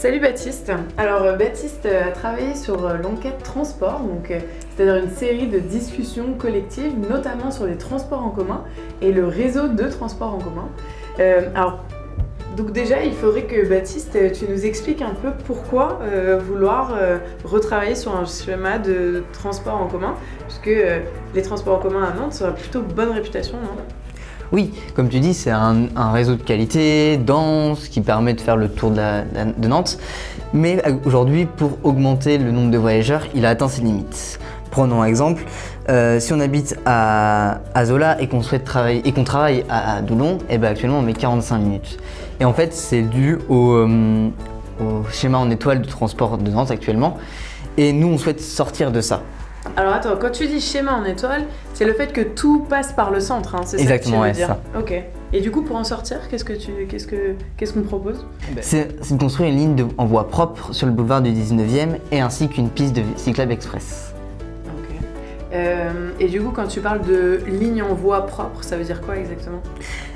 Salut Baptiste. Alors euh, Baptiste euh, a travaillé sur euh, l'enquête transport, c'est-à-dire une série de discussions collectives, notamment sur les transports en commun et le réseau de transports en commun. alors donc déjà, il faudrait que Baptiste, tu nous expliques un peu pourquoi vouloir retravailler sur un schéma de transport en commun, puisque les transports en commun à Nantes ont plutôt bonne réputation, non? Oui, comme tu dis, c'est un, réseau de qualité, dense, qui permet de faire le tour de, Nantes. Mais euh, aujourd'hui, pour augmenter le nombre de voyageurs, il a atteint ses limites. Prenons un exemple, euh, si on habite à, Zola et qu'on travaille à, Doulon, eh ben actuellement on met 45 minutes. Et en fait, c'est dû au, euh, au schéma en étoile de transport de Nantes actuellement. Et nous, on souhaite sortir de ça. Alors attends, quand tu dis schéma en étoile, c'est le fait que tout passe par le centre, hein, c'est ça que tu veux dire ça. Ok. Et du coup, pour en sortir, qu'est-ce que tu, qu'est-ce que, qu'est-ce qu'on propose? C'est de construire une ligne en voie propre sur le boulevard du 19e et ainsi qu'une piste de cyclable express. Euh, et du coup, quand tu parles de ligne en voie propre, ça veut dire quoi exactement?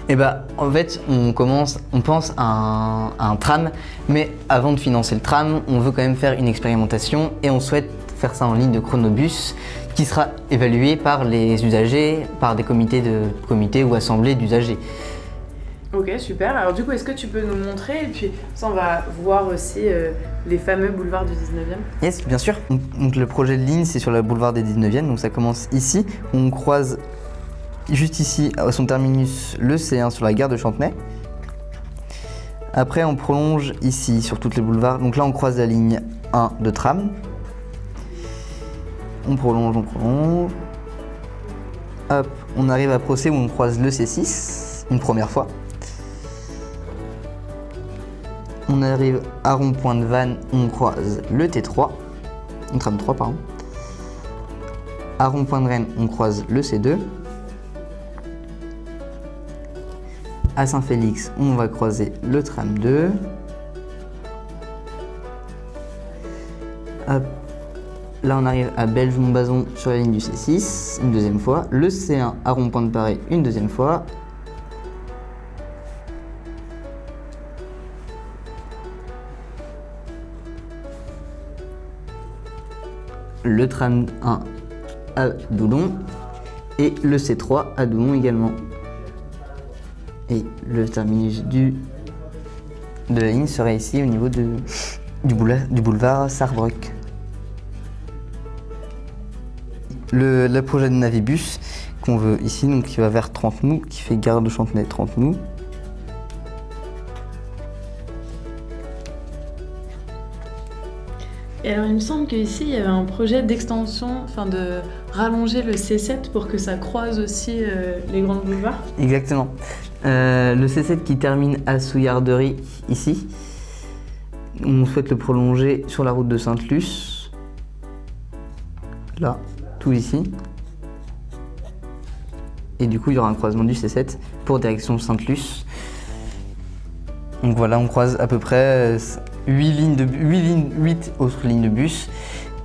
Eh bah, en fait, on commence, on pense à un, à un tram, mais avant de financer le tram, on veut quand même faire une expérimentation et on souhaite faire ça en ligne de chronobus qui sera évalué par les usagers, par des comités, de, comités ou assemblées d'usagers. Ok, super. Alors du coup, est-ce que tu peux nous montrer Et puis ça, on va voir aussi euh, les fameux boulevards du 19e. Yes, bien sûr. Donc, le projet de ligne, c'est sur le boulevard des 19e. Donc ça commence ici. On croise juste ici, à son terminus, le C1 sur la gare de Chantenay. Après, on prolonge ici, sur toutes les boulevards. Donc là, on croise la ligne 1 de tram. On prolonge, on prolonge. Hop, on arrive à Procès où on croise le C6 une première fois. On arrive à rond-point de Vannes, on croise le T3, le tram 3 pardon. À rond-point de Rennes, on croise le C2. À Saint-Félix, on va croiser le tram 2. Hop, Là, on arrive à Belge-Montbazon sur la ligne du C6, une deuxième fois. Le C1 à Rond-Point de Paris, une deuxième fois. Le tram 1 à Doulon et le C3 à Doulon également. Et le terminus de la ligne serait ici au niveau du, boulevard, du Sarbruck le, projet de Navibus qu'on veut ici, donc qui va vers 30 nous, qui fait gare de Chantenay 30 nous. Et alors il me semble qu'ici il y avait un projet d'extension, enfin de rallonger le C7 pour que ça croise aussi euh, les grandes boulevards. Exactement. Euh, le C7 qui termine à Souillarderie ici, on souhaite le prolonger sur la route de Sainte-Luce. Là ici. Et du coup, il y aura un croisement du C7 pour direction Sainte-Luce. Donc voilà, on croise à peu près 8, lignes de, 8, lignes, 8 autres lignes de bus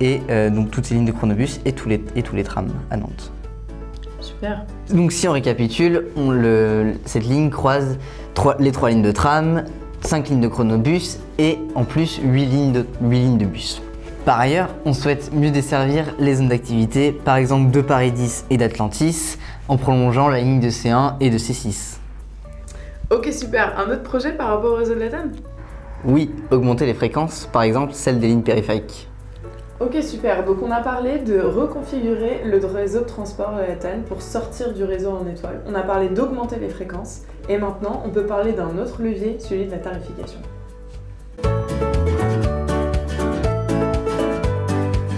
et euh, donc toutes ces lignes de chronobus et tous les, et tous les trams à Nantes. Super. Donc si on récapitule, on le, cette ligne croise les trois lignes de tram, 5 lignes de chronobus et en plus 8 lignes de, 8 lignes de bus. Par ailleurs, on souhaite mieux desservir les zones d'activité, par exemple de Paris 10 et d'Atlantis, en prolongeant la ligne de C1 et de C6. Ok super, un autre projet par rapport au réseau de la TAN Oui, augmenter les fréquences, par exemple celles des lignes périphériques. Ok super, donc on a parlé de reconfigurer le réseau de transport de la TAN pour sortir du réseau en étoile. On a parlé d'augmenter les fréquences et maintenant on peut parler d'un autre levier, celui de la tarification.